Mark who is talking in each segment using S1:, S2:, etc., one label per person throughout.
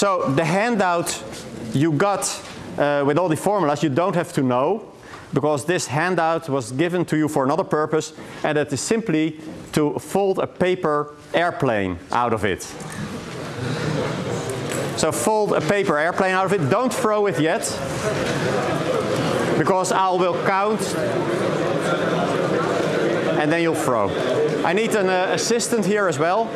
S1: so the handout you got uh, with all the formulas you don't have to know because this handout was given to you for another purpose and that is simply to fold a paper airplane out of it. So fold a paper airplane out of it. Don't throw it yet because I will count and then you'll throw. I need an uh, assistant here as well.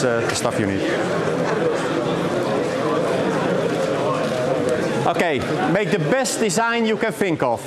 S1: Here is uh, the stuff you need. Okay, make the best design you can think of.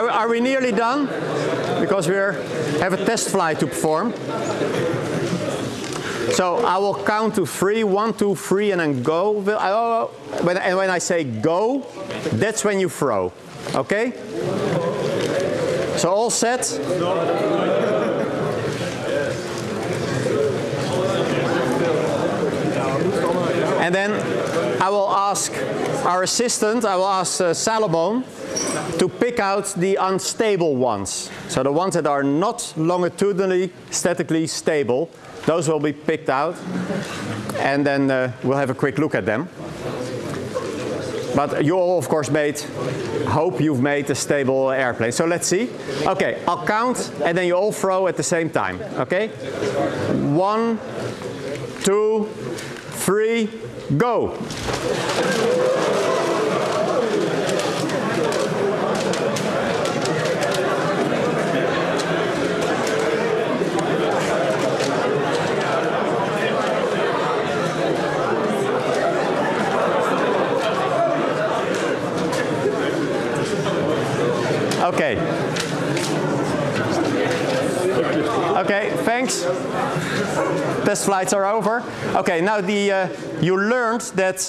S1: Are, are we nearly done? Because we have a test flight to perform. So I will count to three, one, two, three, and then go. Oh, when, and when I say go, that's when you throw. Okay? So all set? And then I will ask our assistant, I will ask uh, Salomon to pick out the unstable ones. So the ones that are not longitudinally statically stable, those will be picked out and then uh, we'll have a quick look at them. But you all of course made, hope you've made a stable airplane. So let's see. Okay, I'll count and then you all throw at the same time, okay? One, two, three, go. Okay. Okay, thanks. Test flights are over. Okay, now the, uh, you learned that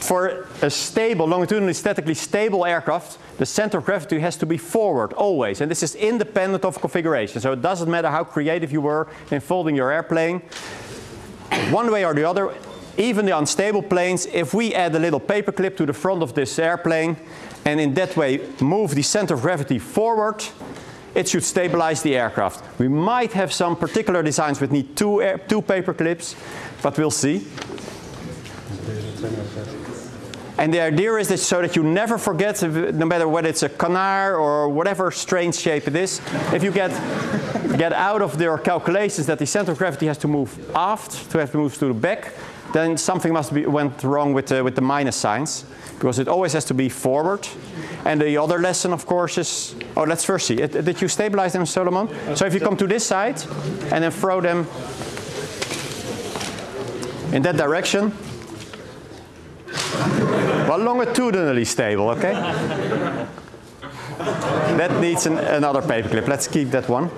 S1: for a stable, longitudinally statically stable aircraft, the center of gravity has to be forward always. And this is independent of configuration. So it doesn't matter how creative you were in folding your airplane. One way or the other, even the unstable planes, if we add a little paperclip to the front of this airplane and in that way move the center of gravity forward, it should stabilize the aircraft. We might have some particular designs which need two, air, two paper clips, but we'll see. And the idea is that so that you never forget, no matter whether it's a canard or whatever strange shape it is, if you get, get out of your calculations that the center of gravity has to move aft, to have to move to the back, then something must be went wrong with the, with the minus signs because it always has to be forward. And the other lesson, of course, is, oh, let's first see. It, did you stabilize them, Solomon? So if you come to this side and then throw them in that direction, well, longitudinally stable, okay? that needs an, another paperclip. Let's keep that one.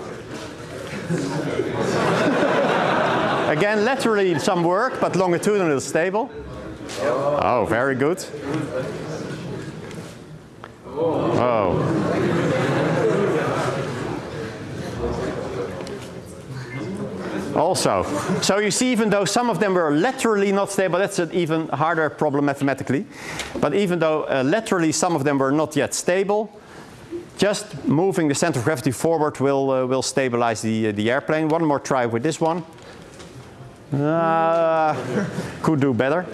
S1: Again, laterally some work, but longitudinally stable. Oh, very good. Oh. Also, so you see even though some of them were laterally not stable, that's an even harder problem mathematically, but even though uh, laterally some of them were not yet stable, just moving the center of gravity forward will, uh, will stabilize the, uh, the airplane. One more try with this one. Uh, could do better.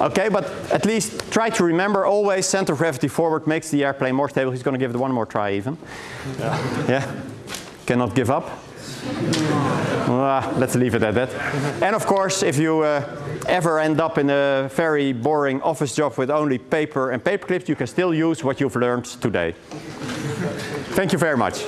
S1: Okay, but at least try to remember always center of gravity forward makes the airplane more stable. He's going to give it one more try even. Yeah. yeah? Cannot give up. Uh, let's leave it at that. And of course, if you uh, ever end up in a very boring office job with only paper and paper clips, you can still use what you've learned today. Thank you very much.